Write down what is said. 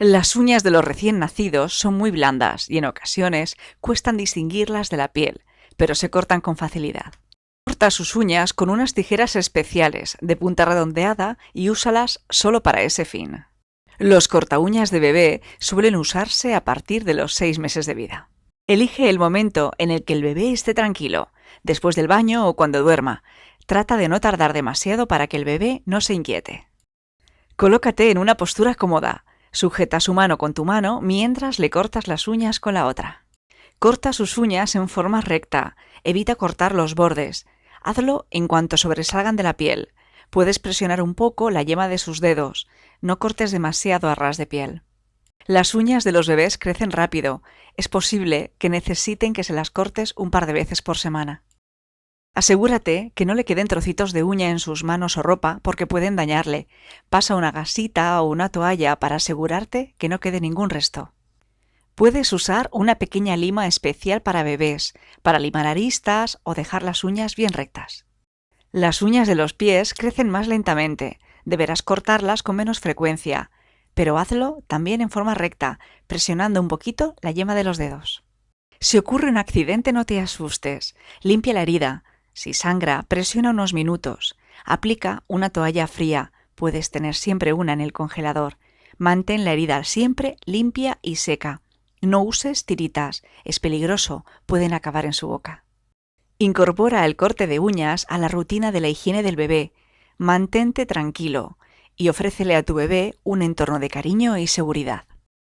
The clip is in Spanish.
Las uñas de los recién nacidos son muy blandas y en ocasiones cuestan distinguirlas de la piel, pero se cortan con facilidad. Corta sus uñas con unas tijeras especiales de punta redondeada y úsalas solo para ese fin. Los corta uñas de bebé suelen usarse a partir de los seis meses de vida. Elige el momento en el que el bebé esté tranquilo, después del baño o cuando duerma. Trata de no tardar demasiado para que el bebé no se inquiete. Colócate en una postura cómoda, Sujeta su mano con tu mano mientras le cortas las uñas con la otra. Corta sus uñas en forma recta, evita cortar los bordes. Hazlo en cuanto sobresalgan de la piel. Puedes presionar un poco la yema de sus dedos. No cortes demasiado a ras de piel. Las uñas de los bebés crecen rápido. Es posible que necesiten que se las cortes un par de veces por semana. Asegúrate que no le queden trocitos de uña en sus manos o ropa porque pueden dañarle. Pasa una gasita o una toalla para asegurarte que no quede ningún resto. Puedes usar una pequeña lima especial para bebés, para limar aristas o dejar las uñas bien rectas. Las uñas de los pies crecen más lentamente, deberás cortarlas con menos frecuencia, pero hazlo también en forma recta, presionando un poquito la yema de los dedos. Si ocurre un accidente no te asustes, limpia la herida, si sangra, presiona unos minutos. Aplica una toalla fría, puedes tener siempre una en el congelador. Mantén la herida siempre limpia y seca. No uses tiritas, es peligroso, pueden acabar en su boca. Incorpora el corte de uñas a la rutina de la higiene del bebé. Mantente tranquilo y ofrécele a tu bebé un entorno de cariño y seguridad.